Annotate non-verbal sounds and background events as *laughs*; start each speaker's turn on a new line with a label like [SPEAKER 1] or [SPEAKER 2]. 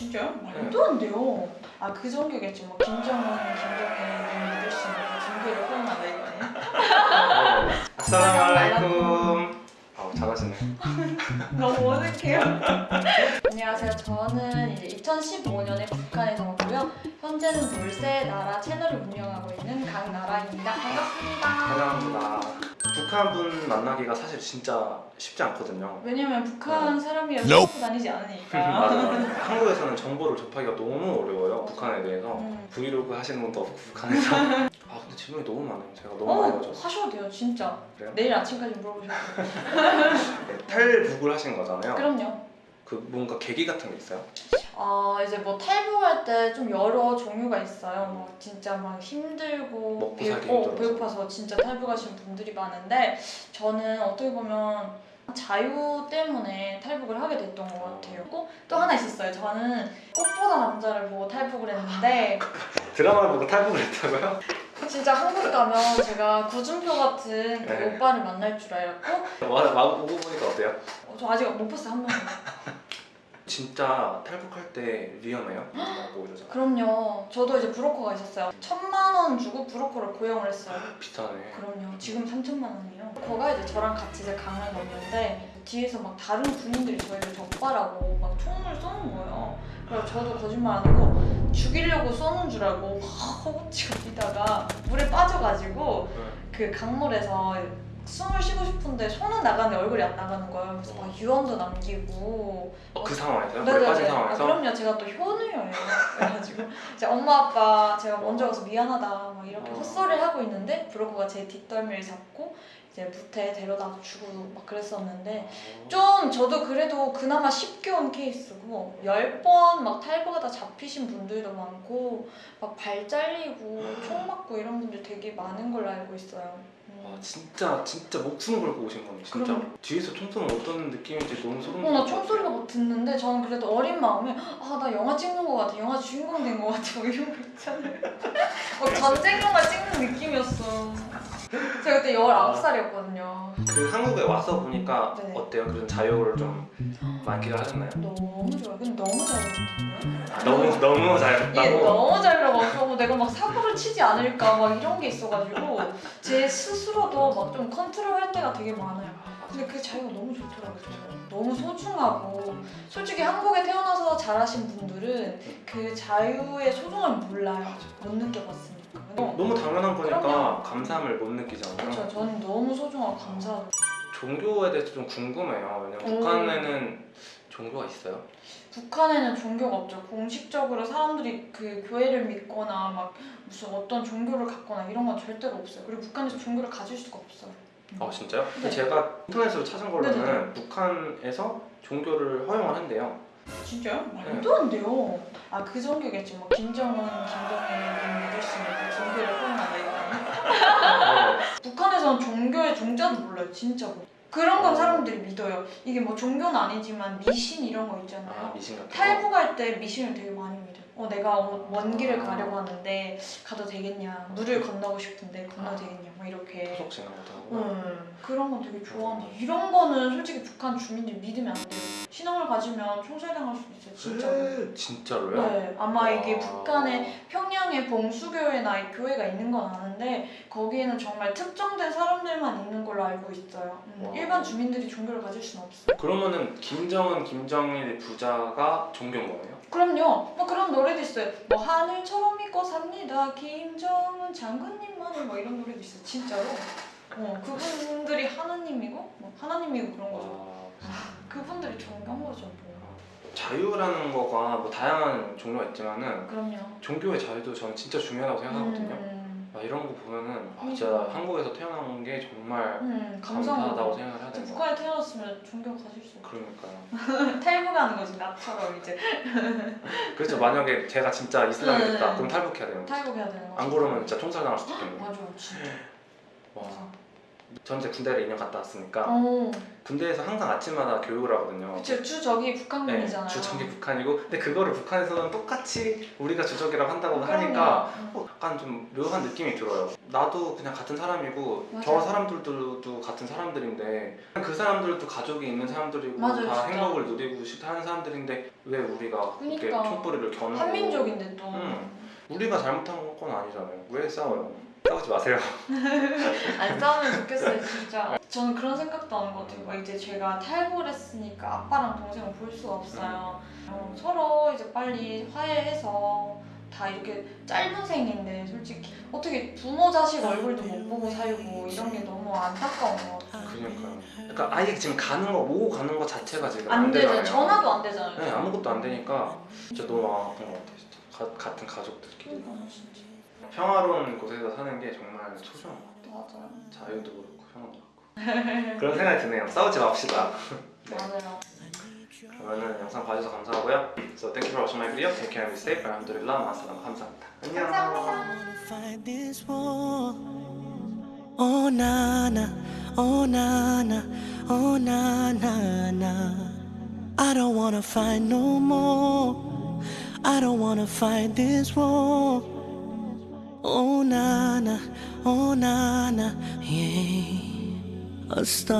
[SPEAKER 1] 진짜요? 말도 안 돼요. 아그 종교겠지. 뭐 김정은, 김정일 믿을 수 있는 그 종교를 포용한다 이거 아니에요? *laughs*
[SPEAKER 2] 아살라말라이쿰 아우 잘하시네 *laughs*
[SPEAKER 1] 너무 어색해요. 안녕하세요. 저는 이제 2015년에 북한에서 왔고요. 현재는 돌세 나라 채널을 운영하고 있는 강나라입니다. 반갑습니다.
[SPEAKER 2] 환영합니다 북한 분 만나기가 사실 진짜 쉽지 않거든요
[SPEAKER 1] 왜냐면 북한
[SPEAKER 2] 네.
[SPEAKER 1] 사람이랑 수업 다니지 않으니까. *laughs*
[SPEAKER 2] 맞아요 *laughs* 한국에서는 정보를 접하기가 너무 어려워요 북한에 대해서
[SPEAKER 1] 음.
[SPEAKER 2] 브이로그 하시는 분도 없고 북한에서 *laughs* 아 근데 질문이 너무 많아요 제가 너무 많이
[SPEAKER 1] 어,
[SPEAKER 2] 가져서
[SPEAKER 1] 하셔도 돼요, 진짜.
[SPEAKER 2] 그래요?
[SPEAKER 1] 내일 아침까지 물어보셔도 돼요.
[SPEAKER 2] 네, 탈북을 하신 거잖아요
[SPEAKER 1] 그럼요.
[SPEAKER 2] 그 뭔가 계기 같은 게 있어요?
[SPEAKER 1] 아 이제 뭐 탈북할 때 좀 여러 종류가 있어요. 뭐 진짜 막 힘들고
[SPEAKER 2] 먹고
[SPEAKER 1] 배-
[SPEAKER 2] 살기
[SPEAKER 1] 어. 배고파서 진짜 탈북하시는 분들이 많은데 저는 어떻게 보면 자유 때문에 탈북을 하게 됐던 것 같아요. 또, 또 하나 있었어요. 저는 꽃보다 남자를 보고 탈북을 했는데 *laughs*
[SPEAKER 2] 드라마를 보고 탈북을 했다고요?
[SPEAKER 1] 진짜 한국 가면 제가 구준표 같은 그
[SPEAKER 2] 네.
[SPEAKER 1] 오빠를 만날 줄 알고
[SPEAKER 2] 와, 막 오고 보니까 어때요?
[SPEAKER 1] 어, 저 아직 못 봤어요 한 명도.
[SPEAKER 2] 진짜 탈북할 때 위험해요? 뭐 이러잖아
[SPEAKER 1] 그럼요. 저도 이제 브로커가 있었어요. 천만 원 주고 브로커를 고용을 했어요.
[SPEAKER 2] 비싸네
[SPEAKER 1] 그럼요. 지금 3천만 원이에요. 거가 이제 저랑 같이 이제 강을 건너는데 뒤에서 막 다른 군인들이 저희를 적발하고 막 총을 쏘는 거예요. 그래서 저도 거짓말 안 하고 죽이려고 쏘는 줄 알고 막 허겁지겁 뛰다가 물에 빠져가지고 그 강물에서 숨을 쉬고 싶은데 손은 나가는데 얼굴이 안 나가는 거예요. 그래서 막 유언도 남기고
[SPEAKER 2] 어, 그 상황에서요?
[SPEAKER 1] 네네네.
[SPEAKER 2] 물에 빠진
[SPEAKER 1] 아,
[SPEAKER 2] 상황에서?
[SPEAKER 1] 그럼요. 제가 또 효녀예요. 그래가지고 *laughs* 이제 엄마 아빠 제가 먼저 가서 미안하다 막 이렇게
[SPEAKER 2] 어.
[SPEAKER 1] 헛소리를 하고 있는데 브로커가 제 뒷덜미를 잡고 이제 무태에 데려다 주고 막 그랬었는데
[SPEAKER 2] 어.
[SPEAKER 1] 좀 저도 그래도 그나마 쉽게 온 케이스고 열번막 탈북하다 잡히신 분들도 많고 막 발 잘리고 총 맞고 이런 분들 되게 많은 걸로 알고 있어요. 음.
[SPEAKER 2] 와 진짜 진짜 목숨 걸고 오신 거네 진짜
[SPEAKER 1] 그럼요.
[SPEAKER 2] 뒤에서 총 쏘면 어떤 느낌인지 너무 소름
[SPEAKER 1] 어, 나
[SPEAKER 2] 돋을 것
[SPEAKER 1] 총소리가
[SPEAKER 2] 같아요.
[SPEAKER 1] 막 듣는데 저는 그래도 어린 마음에 아 나 영화 찍는 거 같아 영화 주인공 된 거 같아 뭐 이런 거 있잖아요 *laughs* 막 전쟁 영화 찍는 느낌이었어 그때 19살이었거든요
[SPEAKER 2] 그 한국에 와서 보니까
[SPEAKER 1] 네.
[SPEAKER 2] 어때요? 그런 자유를 좀 만끽을 하셨나요?
[SPEAKER 1] 너무 좋아요 근데 너무
[SPEAKER 2] 아, 너무 너무
[SPEAKER 1] 이게
[SPEAKER 2] 자유롭다고?
[SPEAKER 1] 너무 자유로워서 내가 막 사고를 치지 않을까 막 이런 게 있어가지고 제 스스로도 막 좀 컨트롤할 때가 되게 많아요 근데 그 자유가 너무 좋더라고요 저는. 너무 소중하고 솔직히 한국에 태어나서 자라신 분들은 그 자유의 소중함을 몰라요 못 느껴봤으니까
[SPEAKER 2] 어, 너무 당연한 거니까
[SPEAKER 1] 그럼요.
[SPEAKER 2] 감사함을 못 느끼잖아요
[SPEAKER 1] 그렇죠 저는 너무 소중하고 감사하고
[SPEAKER 2] 종교에 대해서 좀 궁금해요 왜냐면
[SPEAKER 1] 음.
[SPEAKER 2] 북한에는 종교가 있어요?
[SPEAKER 1] 북한에는 종교가 없죠 공식적으로 사람들이 그 교회를 믿거나 막 무슨 어떤 종교를 갖거나 이런 건 절대로 없어요 그리고 북한에서 종교를 가질 수가 없어요
[SPEAKER 2] 아 진짜요?
[SPEAKER 1] 네.
[SPEAKER 2] 제가 인터넷으로 찾은 걸로는
[SPEAKER 1] 네네네.
[SPEAKER 2] 북한에서 종교를 허용을 한대요
[SPEAKER 1] 진짜요? 말도 안 돼요. 아그 종교겠지. 뭐 김정은, 김정일 믿을 수 있는 그 종교를 포용한다 이거 아니야? 북한에서는 종교의 종자도 몰라요. 진짜 로. 그런 건 사람들이 믿어요. 이게 뭐 종교는 아니지만 미신 이런
[SPEAKER 2] 거아
[SPEAKER 1] 있잖아요.
[SPEAKER 2] 미신 같은 거?
[SPEAKER 1] 탈북할 때 미신을 되게 많이 믿어요. 어 내가 어, 먼 길을 가려고 하는데 가도 되겠냐? 물을 건너고 싶은데 건너도 되겠냐? 뭐 이렇게.
[SPEAKER 2] 신앙 같은 거?
[SPEAKER 1] 음, 그런 건 되게 좋아하는데 이런 거는 솔직히 북한 주민들이 믿으면 안 돼요. 신앙을 가지면 총살당할 수도 있어요. 진짜로.
[SPEAKER 2] 진짜로요?
[SPEAKER 1] 네, 아마 이게
[SPEAKER 2] 와.
[SPEAKER 1] 북한에 평양에 봉수교회나 이 교회가 있는 건 아는데 거기에는 정말 특정된 사람들만 있는 걸로 알고 있어요. 음,
[SPEAKER 2] 와.
[SPEAKER 1] 일반 주민들이 종교를 가질 수는 없어요.
[SPEAKER 2] 그러면은 김정은, 김정일 부자가 종교인 거예요?
[SPEAKER 1] 그럼요. 뭐 그런 노래도 있어요. 뭐 하늘처럼 믿고 삽니다. 김정은 장군님만을 뭐 이런 노래도 있어요. 진짜로. 어, 그분들이 하나님이고 뭐 하나님이고 그런 거죠.
[SPEAKER 2] 와.
[SPEAKER 1] 그분들이 존경한 거죠. 뭐.
[SPEAKER 2] 자유라는 거가 뭐 다양한 종류가 있지만은
[SPEAKER 1] 그럼요.
[SPEAKER 2] 종교의 자유도 저는 진짜 중요하다고 생각하거든요.
[SPEAKER 1] 음,
[SPEAKER 2] 아, 이런 거 보면은 아,
[SPEAKER 1] 음.
[SPEAKER 2] 진짜 한국에서 태어난 게 정말
[SPEAKER 1] 음,
[SPEAKER 2] 감사하다고. 생각을 해야 되는 거
[SPEAKER 1] 북한에 태어났으면 존경 가질 수 없어.
[SPEAKER 2] 그러니까요. *laughs*
[SPEAKER 1] 탈북하는 거지 나처럼 이제 *laughs*
[SPEAKER 2] 그렇죠. 만약에 제가 진짜 이슬람이 됐다.
[SPEAKER 1] 음.
[SPEAKER 2] 그럼 탈북해야 되는.
[SPEAKER 1] 탈북해야 되는 거지.
[SPEAKER 2] 안 그러면 진짜 총살 당할 수도 있겠네요.
[SPEAKER 1] 맞아, 진짜.
[SPEAKER 2] 와.
[SPEAKER 1] 맞아.
[SPEAKER 2] 전 이제 군대를 2년 갔다 왔으니까
[SPEAKER 1] 어,
[SPEAKER 2] 군대에서 항상 아침마다 교육을 하거든요.
[SPEAKER 1] 그쵸 주 저기
[SPEAKER 2] 네,
[SPEAKER 1] 북한군이잖아요.
[SPEAKER 2] 주적이 북한이고 근데 그거를 북한에서는 똑같이 우리가 주적이라고 한다고
[SPEAKER 1] 그럼요.
[SPEAKER 2] 하니까
[SPEAKER 1] 음.
[SPEAKER 2] 어, 약간 좀 묘한 느낌이 들어요. 나도 그냥 같은 사람이고
[SPEAKER 1] 맞아요.
[SPEAKER 2] 저 사람들도 같은 사람들인데 그 사람들도 가족이 있는 사람들이고
[SPEAKER 1] 맞아요,
[SPEAKER 2] 다
[SPEAKER 1] 진짜.
[SPEAKER 2] 행복을 누리고 싶어 하는 사람들인데 왜 우리가
[SPEAKER 1] 그러니까.
[SPEAKER 2] 총뿌리를 겨누고
[SPEAKER 1] 한민족인데 또.
[SPEAKER 2] 음. 우리가 잘못한 건 아니잖아요. 왜 싸워요? 싸우지 마세요. *laughs*
[SPEAKER 1] 안 싸우면 좋겠어요 진짜. 저는 그런 생각도 하는 것 같아요. 막 이제 제가 탈북을 했으니까 아빠랑 동생을 볼 수가 없어요. 어, 서로 이제 빨리 화해해서 다 이렇게 짧은 생인데 솔직히 어떻게 부모 자식 얼굴도 못 보고 살고 이런 게 너무 안타까운 것 같아요.
[SPEAKER 2] 그러니까요. 그러니까 아예 지금 가는 거 오고 가는 거 자체가 지금
[SPEAKER 1] 안 되잖아요
[SPEAKER 2] 되잖아요.
[SPEAKER 1] 전화도 안 되잖아요.
[SPEAKER 2] 네 아무것도 안 되니까 진짜 너무 아픈 것 같아요. 진짜. 가- 같은 가족들끼리.
[SPEAKER 1] 그러니까 진짜
[SPEAKER 2] 평화로운 곳에서 사는 게 정말 소중한 것 같아요.
[SPEAKER 1] 맞아요
[SPEAKER 2] 자유도 그렇고 평화도 그렇고 그런 생각이 드네요. 싸우지 맙시다. 네.
[SPEAKER 1] 맞아요
[SPEAKER 2] 그러면은 영상 봐주셔서 감사하고요. So thank you for watching my video. Take care and be safe. 알함드릴라 마사람 감사합니다. 안녕.
[SPEAKER 1] 감사합니다.
[SPEAKER 3] Oh na na, oh na na, oh na na na. I don't wanna fight no more. I don't wanna fight this war. Oh, Nana, oh, Nana, yeah. A star.